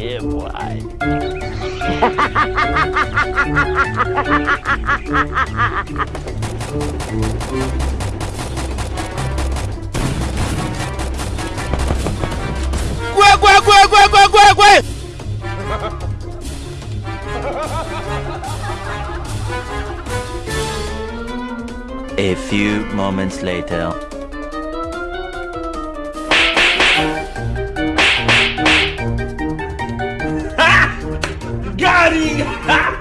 boy. Gue, gue! A few moments later. Ah!